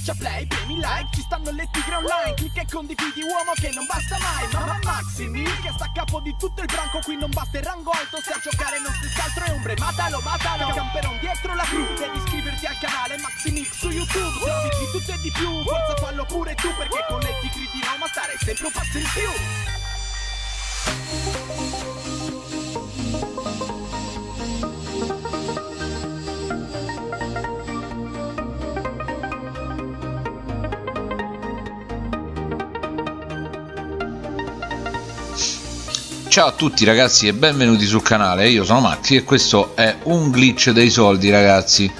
Schiaccia play, premi like, ci stanno le tigre online Clicca e condividi uomo che non basta mai Mamma Maximi che sta a capo di tutto il branco Qui non basta il rango alto se a giocare non stessi altro è ombre Matalo, matalo, camperon dietro la crew Devi iscriverti al canale Maximix su YouTube Servizi di tutto e di più, forza fallo pure tu Perché con le tigre di Roma stare sempre un passo in più Ciao a tutti ragazzi e benvenuti sul canale, io sono Maxi e questo è un glitch dei soldi ragazzi.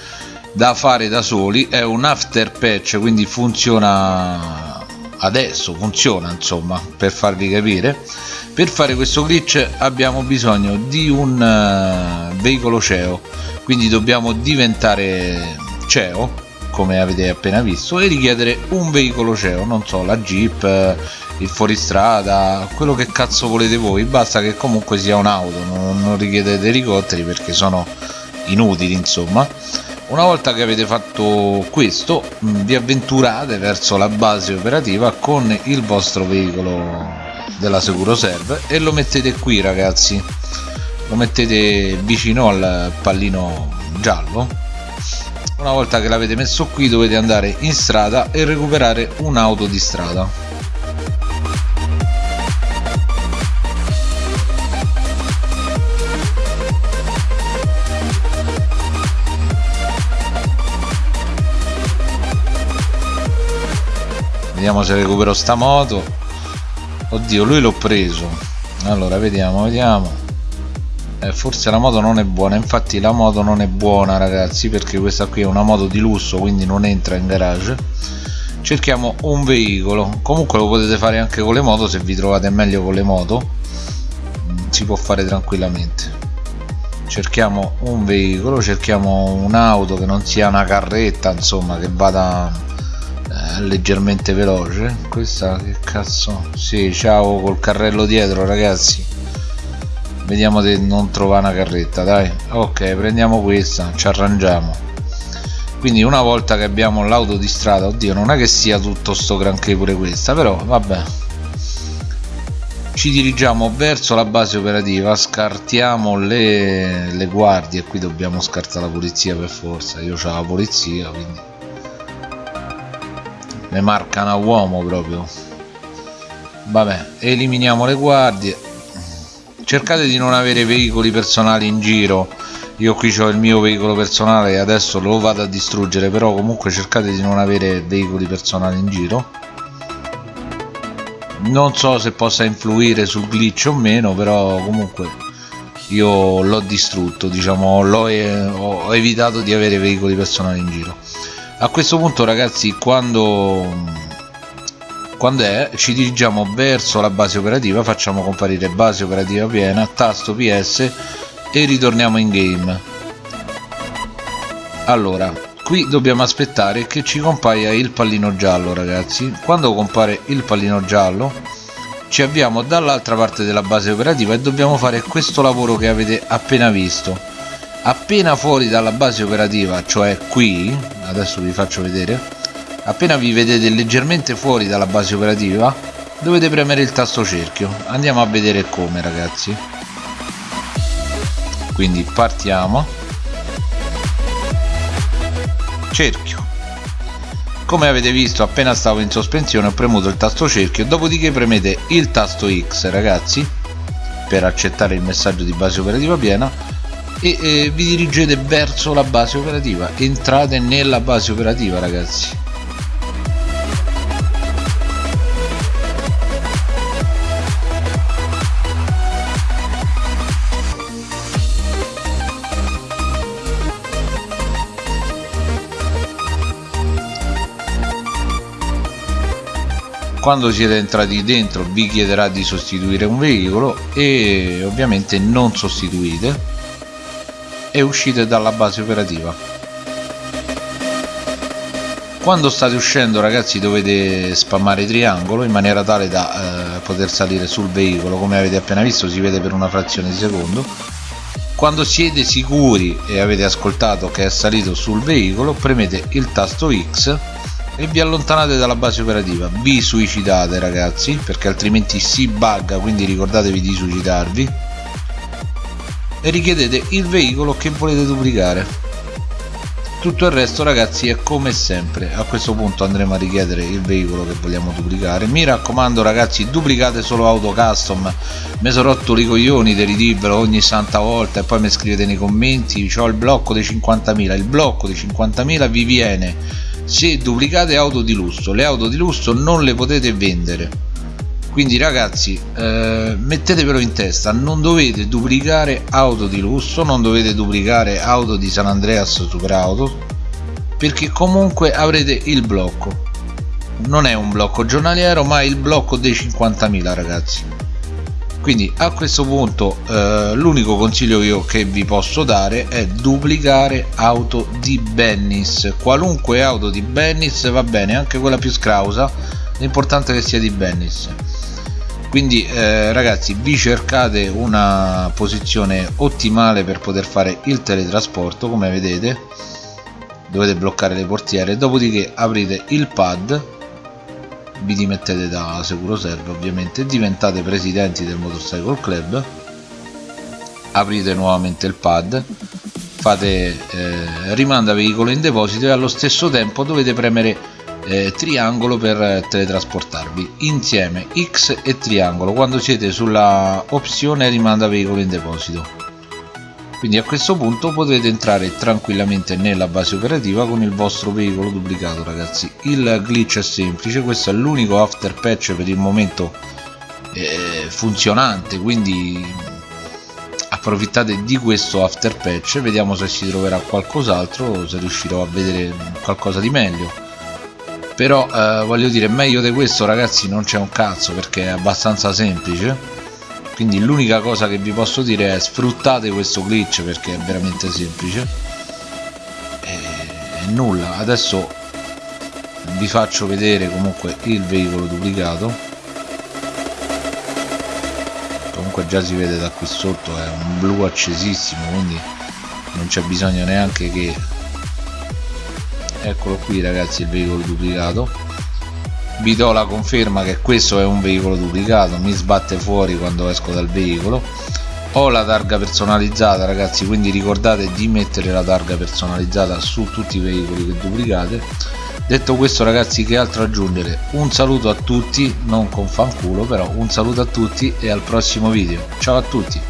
Da fare da soli, è un after patch quindi funziona adesso, funziona insomma per farvi capire. Per fare questo glitch abbiamo bisogno di un uh, veicolo CEO quindi dobbiamo diventare CEO come avete appena visto e richiedere un veicolo CEO, non so, la Jeep il fuoristrada quello che cazzo volete voi basta che comunque sia un'auto non, non richiedete elicotteri perché sono inutili insomma. Una volta che avete fatto questo vi avventurate verso la base operativa con il vostro veicolo della Securoserve e lo mettete qui ragazzi. Lo mettete vicino al pallino giallo. Una volta che l'avete messo qui dovete andare in strada e recuperare un'auto di strada vediamo se recupero sta moto. Oddio lui l'ho preso. Allora vediamo vediamo. Eh, forse la moto non è buona. Infatti la moto non è buona ragazzi perché questa qui è una moto di lusso quindi non entra in garage. Cerchiamo un veicolo. Comunque lo potete fare anche con le moto se vi trovate meglio con le moto mm, si può fare tranquillamente. Cerchiamo un veicolo cerchiamo un'auto che non sia una carretta insomma che vada leggermente veloce. Questa che cazzo? Sì ciao col carrello dietro ragazzi. Vediamo di non trovare una carretta dai. Ok prendiamo questa ci arrangiamo. Quindi una volta che abbiamo l'auto di strada oddio non è che sia tutto sto granché pure questa però vabbè. Ci dirigiamo verso la base operativa scartiamo le, le guardie qui dobbiamo scartare la polizia per forza. Io ho la polizia quindi ne marcano a uomo proprio. Vabbè eliminiamo le guardie. Cercate di non avere veicoli personali in giro. Io qui ho il mio veicolo personale e adesso lo vado a distruggere però comunque cercate di non avere veicoli personali in giro. Non so se possa influire sul glitch o meno però comunque io l'ho distrutto diciamo l'ho ho evitato di avere veicoli personali in giro a questo punto ragazzi quando quando è ci dirigiamo verso la base operativa facciamo comparire base operativa piena tasto ps e ritorniamo in game. Allora qui dobbiamo aspettare che ci compaia il pallino giallo ragazzi. Quando compare il pallino giallo ci avviamo dall'altra parte della base operativa e dobbiamo fare questo lavoro che avete appena visto appena fuori dalla base operativa cioè qui adesso vi faccio vedere appena vi vedete leggermente fuori dalla base operativa dovete premere il tasto cerchio. Andiamo a vedere come ragazzi. Quindi partiamo. Cerchio. Come avete visto appena stavo in sospensione ho premuto il tasto cerchio dopodiché premete il tasto X ragazzi per accettare il messaggio di base operativa piena e eh, vi dirigete verso la base operativa. Entrate nella base operativa ragazzi. Quando siete entrati dentro vi chiederà di sostituire un veicolo e ovviamente non sostituite e uscite dalla base operativa. Quando state uscendo ragazzi dovete spammare triangolo in maniera tale da eh, poter salire sul veicolo. Come avete appena visto si vede per una frazione di secondo. Quando siete sicuri e avete ascoltato che è salito sul veicolo premete il tasto X e vi allontanate dalla base operativa. Vi suicidate ragazzi perché altrimenti si bugga quindi ricordatevi di suicidarvi e richiedete il veicolo che volete duplicare. Tutto il resto ragazzi è come sempre. A questo punto andremo a richiedere il veicolo che vogliamo duplicare. Mi raccomando ragazzi duplicate solo auto custom. Mi sono rotto i coglioni di ridirvelo ogni santa volta e poi mi scrivete nei commenti ho il blocco dei 50.000 il blocco dei 50.000 vi viene. Se duplicate auto di lusso le auto di lusso non le potete vendere quindi ragazzi eh, mettetevelo in testa. Non dovete duplicare auto di lusso non dovete duplicare auto di San Andreas Super Auto perché comunque avrete il blocco. Non è un blocco giornaliero ma il blocco dei 50.000 ragazzi. Quindi a questo punto eh, l'unico consiglio io che vi posso dare è duplicare auto di Bennis. Qualunque auto di Bennis va bene anche quella più scrausa. L'importante è che sia di Bennis quindi eh, ragazzi vi cercate una posizione ottimale per poter fare il teletrasporto come vedete. Dovete bloccare le portiere dopodiché aprite il pad vi dimettete da sicuro serve ovviamente diventate presidenti del motorcycle club aprite nuovamente il pad fate eh, rimanda veicolo in deposito e allo stesso tempo dovete premere eh, triangolo per teletrasportarvi insieme X e triangolo. Quando siete sulla opzione rimanda veicolo in deposito. Quindi a questo punto potrete entrare tranquillamente nella base operativa con il vostro veicolo duplicato ragazzi. Il glitch è semplice questo è l'unico after patch per il momento eh, funzionante quindi approfittate di questo after patch vediamo se si troverà qualcos'altro se riuscirò a vedere qualcosa di meglio però eh, voglio dire meglio di questo ragazzi non c'è un cazzo perché è abbastanza semplice. Quindi l'unica cosa che vi posso dire è sfruttate questo glitch perché è veramente semplice. E, e nulla. Adesso vi faccio vedere comunque il veicolo duplicato. Comunque già si vede da qui sotto è un blu accesissimo quindi non c'è bisogno neanche che eccolo qui ragazzi il veicolo duplicato. Vi do la conferma che questo è un veicolo duplicato mi sbatte fuori quando esco dal veicolo. Ho la targa personalizzata ragazzi quindi ricordate di mettere la targa personalizzata su tutti i veicoli che duplicate. Detto questo ragazzi che altro aggiungere? Un saluto a tutti non con fanculo però un saluto a tutti e al prossimo video. Ciao a tutti